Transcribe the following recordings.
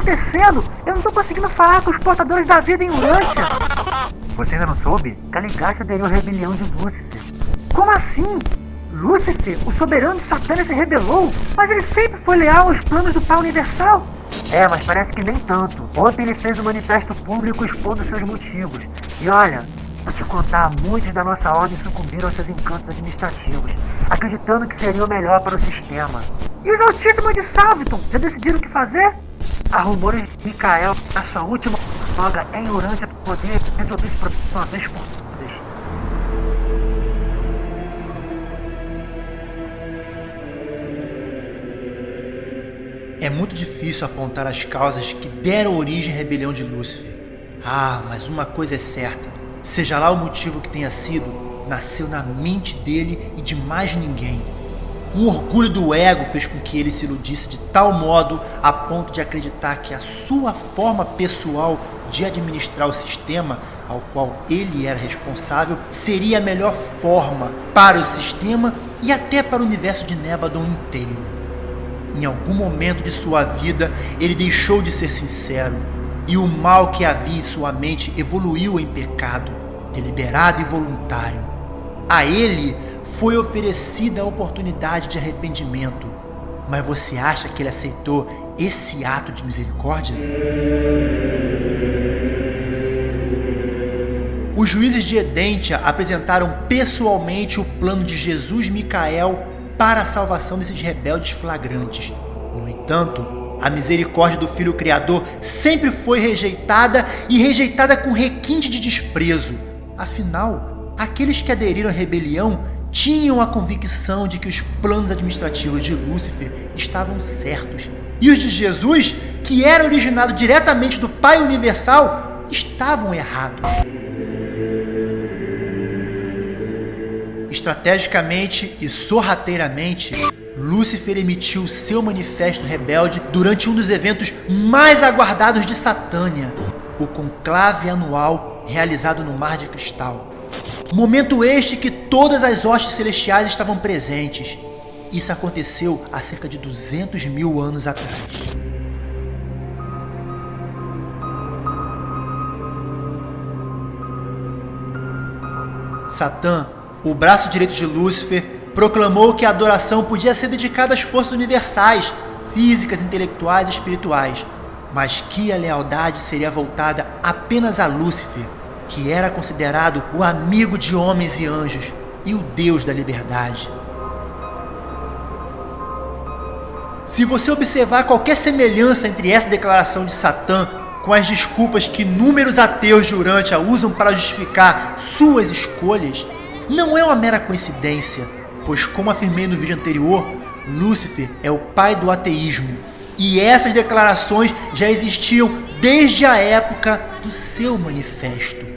acontecendo? Eu não tô conseguindo falar com os portadores da vida em Urântia. Você ainda não soube? Kaligash aderiu à rebelião de Lúcifer. Como assim? Lúcifer, o soberano de Satã, se rebelou? Mas ele sempre foi leal aos planos do Pai Universal. É, mas parece que nem tanto. Ontem ele fez um manifesto público expondo seus motivos. E olha, vou te contar, muitos da nossa ordem sucumbiram aos seus encantos administrativos, acreditando que seria o melhor para o sistema. E os Altíssimos de Salviton, já decidiram o que fazer? Há rumores de Mikael, a sua última folga em Urântia, para poder resolver esse problema uma vez por todas. É muito difícil apontar as causas que deram origem à rebelião de Lúcifer. Ah, mas uma coisa é certa: seja lá o motivo que tenha sido, nasceu na mente dele e de mais ninguém. Um orgulho do ego fez com que ele se iludisse de tal modo a ponto de acreditar que a sua forma pessoal de administrar o sistema ao qual ele era responsável seria a melhor forma para o sistema e até para o universo de Nebadon inteiro. Em algum momento de sua vida, ele deixou de ser sincero, e o mal que havia em sua mente evoluiu em pecado, deliberado e voluntário. A ele foi oferecida a oportunidade de arrependimento, mas você acha que ele aceitou esse ato de misericórdia? Os juízes de Edentia apresentaram pessoalmente o plano de Jesus Micael para a salvação desses rebeldes flagrantes. No entanto, a misericórdia do Filho Criador sempre foi rejeitada e rejeitada com requinte de desprezo. Afinal, aqueles que aderiram à rebelião tinham a convicção de que os planos administrativos de Lúcifer estavam certos. E os de Jesus, que era originado diretamente do Pai Universal, estavam errados. Estrategicamente e sorrateiramente, Lúcifer emitiu seu manifesto rebelde durante um dos eventos mais aguardados de Satânia, o conclave anual realizado no Mar de Cristal. Momento este que todas as hostes celestiais estavam presentes. Isso aconteceu há cerca de 200 mil anos atrás. Satã o braço direito de Lúcifer proclamou que a adoração podia ser dedicada às forças universais, físicas, intelectuais e espirituais, mas que a lealdade seria voltada apenas a Lúcifer, que era considerado o amigo de homens e anjos e o Deus da liberdade. Se você observar qualquer semelhança entre essa declaração de Satã com as desculpas que inúmeros ateus de Urântia usam para justificar suas escolhas, não é uma mera coincidência, pois como afirmei no vídeo anterior, Lúcifer é o pai do ateísmo, e essas declarações já existiam desde a época do seu manifesto.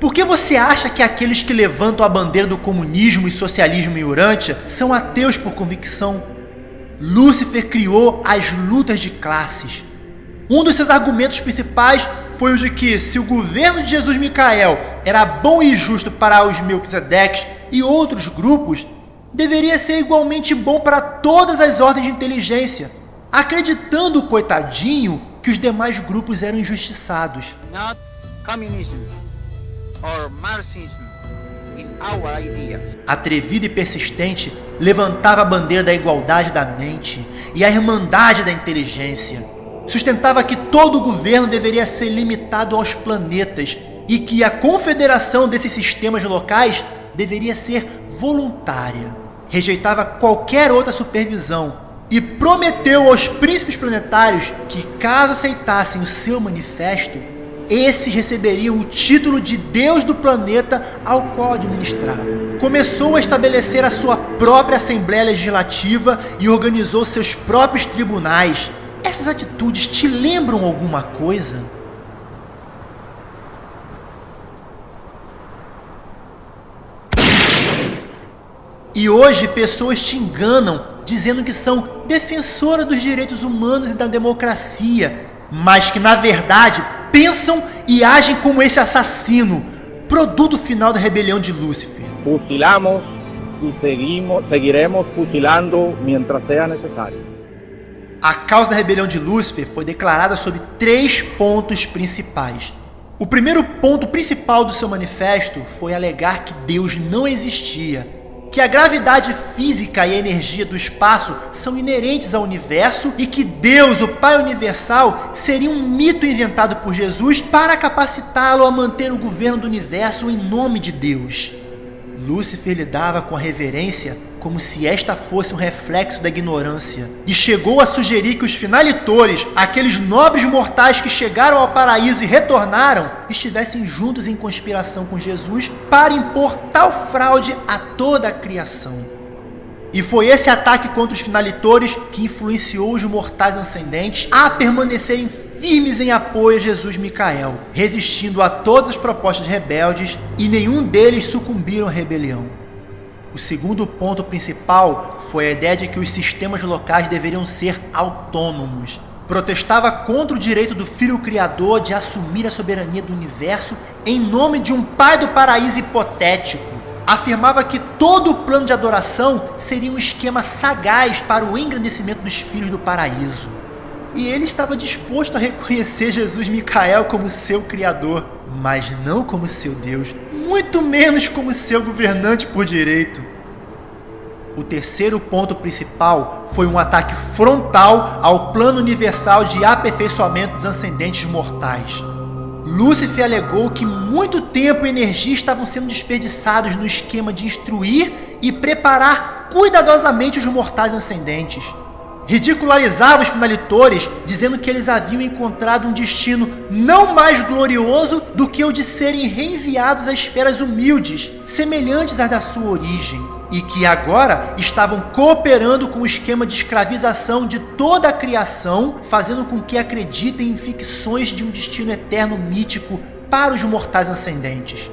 Por que você acha que aqueles que levantam a bandeira do comunismo e socialismo em Urântia são ateus por convicção? Lúcifer criou as lutas de classes. Um dos seus argumentos principais foi o de que se o governo de Jesus Micael era bom e justo para os Melquisedeques e outros grupos, deveria ser igualmente bom para todas as ordens de inteligência, acreditando, coitadinho, que os demais grupos eram injustiçados. Not communism or Marxism in our idea. Atrevido e persistente, levantava a bandeira da igualdade da mente e a irmandade da inteligência sustentava que todo o governo deveria ser limitado aos planetas e que a confederação desses sistemas locais deveria ser voluntária. Rejeitava qualquer outra supervisão e prometeu aos príncipes planetários que, caso aceitassem o seu manifesto, esses receberiam o título de Deus do planeta ao qual administravam. Começou a estabelecer a sua própria Assembleia Legislativa e organizou seus próprios tribunais, essas atitudes te lembram alguma coisa? E hoje pessoas te enganam dizendo que são defensoras dos direitos humanos e da democracia, mas que na verdade pensam e agem como esse assassino, produto final da rebelião de Lúcifer. Fusilamos e seguimos, seguiremos fusilando mientras seja necessário. A causa da rebelião de Lúcifer foi declarada sob três pontos principais. O primeiro ponto principal do seu manifesto foi alegar que Deus não existia, que a gravidade física e a energia do espaço são inerentes ao universo e que Deus, o Pai Universal, seria um mito inventado por Jesus para capacitá-lo a manter o governo do universo em nome de Deus. Lúcifer lidava com a reverência como se esta fosse um reflexo da ignorância, e chegou a sugerir que os finalitores, aqueles nobres mortais que chegaram ao paraíso e retornaram, estivessem juntos em conspiração com Jesus para impor tal fraude a toda a criação. E foi esse ataque contra os finalitores que influenciou os mortais ascendentes a permanecerem firmes em apoio a Jesus Micael, resistindo a todas as propostas rebeldes e nenhum deles sucumbiram à rebelião. O segundo ponto principal foi a ideia de que os sistemas locais deveriam ser autônomos. Protestava contra o direito do Filho Criador de assumir a soberania do universo em nome de um Pai do Paraíso hipotético. Afirmava que todo o plano de adoração seria um esquema sagaz para o engrandecimento dos filhos do paraíso. E ele estava disposto a reconhecer Jesus Micael como seu Criador, mas não como seu Deus, muito menos como seu governante por direito. O terceiro ponto principal foi um ataque frontal ao plano universal de aperfeiçoamento dos ascendentes mortais. Lúcifer alegou que muito tempo e energia estavam sendo desperdiçados no esquema de instruir e preparar cuidadosamente os mortais ascendentes ridicularizava os finalitores, dizendo que eles haviam encontrado um destino não mais glorioso do que o de serem reenviados a esferas humildes, semelhantes às da sua origem, e que agora estavam cooperando com o esquema de escravização de toda a criação, fazendo com que acreditem em ficções de um destino eterno mítico para os mortais ascendentes.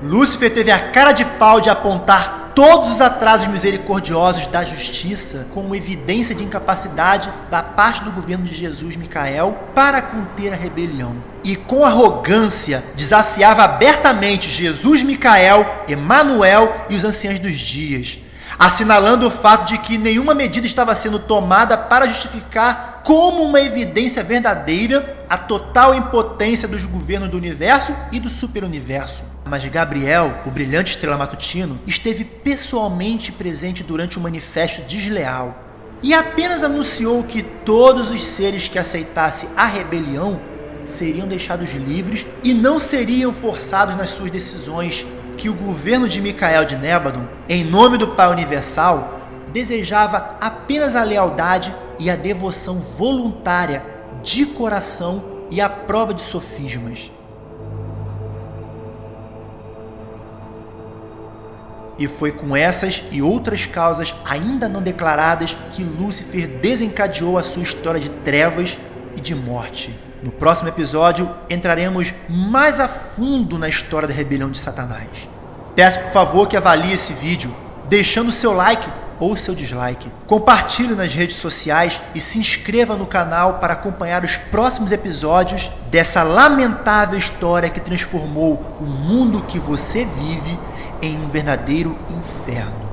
Lúcifer teve a cara de pau de apontar todos os atrasos misericordiosos da justiça como evidência de incapacidade da parte do governo de Jesus Micael para conter a rebelião. E com arrogância desafiava abertamente Jesus Micael, Emanuel e os anciãos dos dias, assinalando o fato de que nenhuma medida estava sendo tomada para justificar como uma evidência verdadeira a total impotência dos governos do universo e do superuniverso. Mas Gabriel, o brilhante estrela matutino, esteve pessoalmente presente durante o manifesto desleal e apenas anunciou que todos os seres que aceitassem a rebelião seriam deixados livres e não seriam forçados nas suas decisões, que o governo de Micael de Nébadon, em nome do Pai Universal, desejava apenas a lealdade e a devoção voluntária, de coração e a prova de sofismas. E foi com essas e outras causas ainda não declaradas que Lúcifer desencadeou a sua história de trevas e de morte. No próximo episódio, entraremos mais a fundo na história da rebelião de Satanás. Peço por favor que avalie esse vídeo, deixando seu like ou seu dislike. Compartilhe nas redes sociais e se inscreva no canal para acompanhar os próximos episódios dessa lamentável história que transformou o mundo que você vive em um verdadeiro inferno.